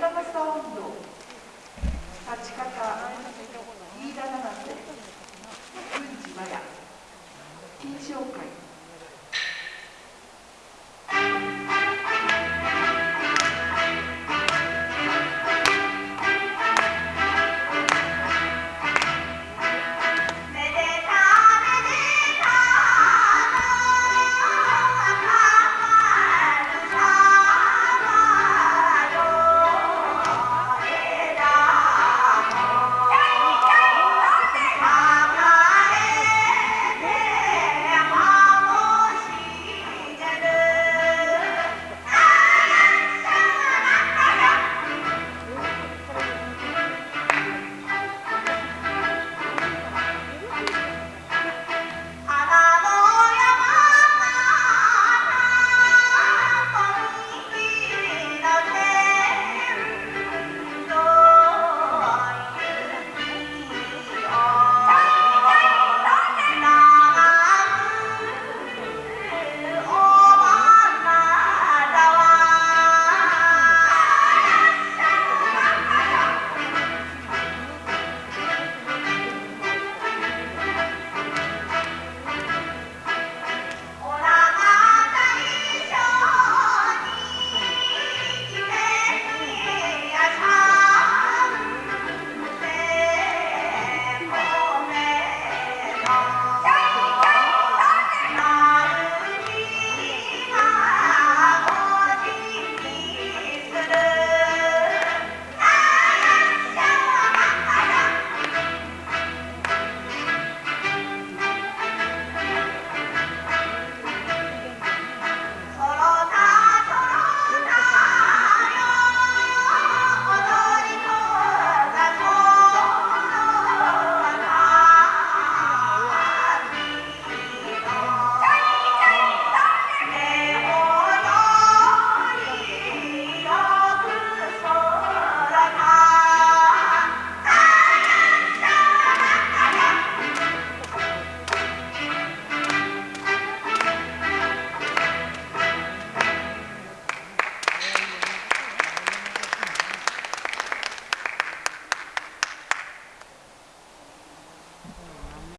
長さ温度立ち方。飯田七瀬。郡司麻也。金賞会。